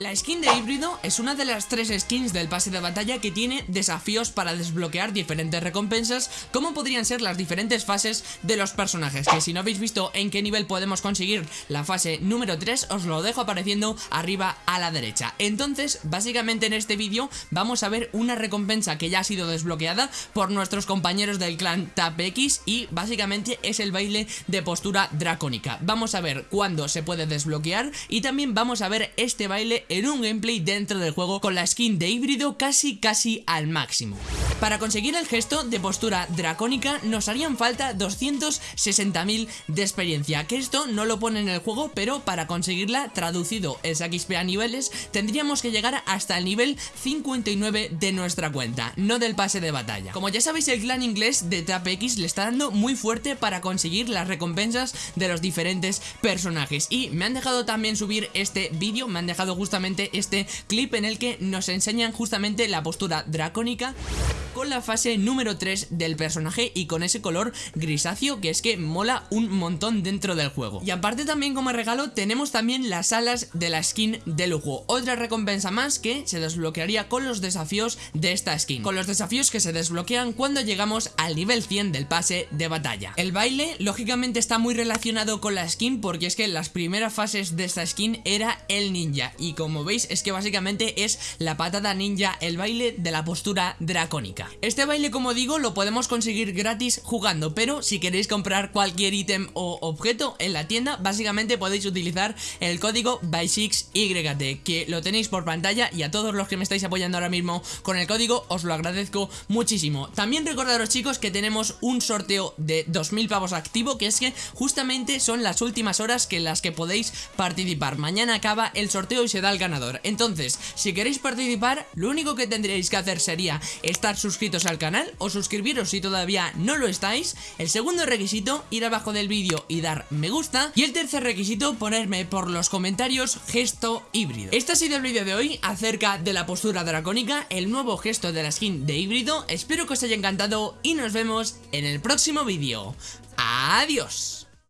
La skin de híbrido es una de las tres skins del pase de batalla que tiene desafíos para desbloquear diferentes recompensas como podrían ser las diferentes fases de los personajes que si no habéis visto en qué nivel podemos conseguir la fase número 3 os lo dejo apareciendo arriba a la derecha. Entonces básicamente en este vídeo vamos a ver una recompensa que ya ha sido desbloqueada por nuestros compañeros del clan TapX y básicamente es el baile de postura dracónica. Vamos a ver cuándo se puede desbloquear y también vamos a ver este baile en un gameplay dentro del juego con la skin de híbrido casi casi al máximo. Para conseguir el gesto de postura dracónica nos harían falta 260.000 de experiencia, que esto no lo pone en el juego, pero para conseguirla traducido es XP a niveles, tendríamos que llegar hasta el nivel 59 de nuestra cuenta, no del pase de batalla. Como ya sabéis el clan inglés de TapX le está dando muy fuerte para conseguir las recompensas de los diferentes personajes y me han dejado también subir este vídeo, me han dejado este clip en el que nos enseñan justamente la postura dracónica con la fase número 3 del personaje y con ese color grisáceo que es que mola un montón dentro del juego. Y aparte también como regalo tenemos también las alas de la skin de lujo, otra recompensa más que se desbloquearía con los desafíos de esta skin, con los desafíos que se desbloquean cuando llegamos al nivel 100 del pase de batalla. El baile lógicamente está muy relacionado con la skin porque es que las primeras fases de esta skin era el ninja y como veis es que básicamente es la patada ninja, el baile de la postura dracónica. Este baile como digo lo podemos conseguir gratis jugando Pero si queréis comprar cualquier ítem o objeto en la tienda Básicamente podéis utilizar el código BY6YT Que lo tenéis por pantalla y a todos los que me estáis apoyando ahora mismo con el código os lo agradezco muchísimo. También recordaros chicos que tenemos un sorteo de 2000 pavos activo Que es que justamente son las últimas horas que las que podéis participar. Mañana acaba el sorteo y se da el ganador. Entonces si queréis participar lo único que tendríais que hacer sería estar suscritos al canal o suscribiros si todavía no lo estáis. El segundo requisito, ir abajo del vídeo y dar me gusta. Y el tercer requisito, ponerme por los comentarios gesto híbrido. Este ha sido el vídeo de hoy acerca de la postura dracónica, el nuevo gesto de la skin de híbrido. Espero que os haya encantado y nos vemos en el próximo vídeo. ¡Adiós!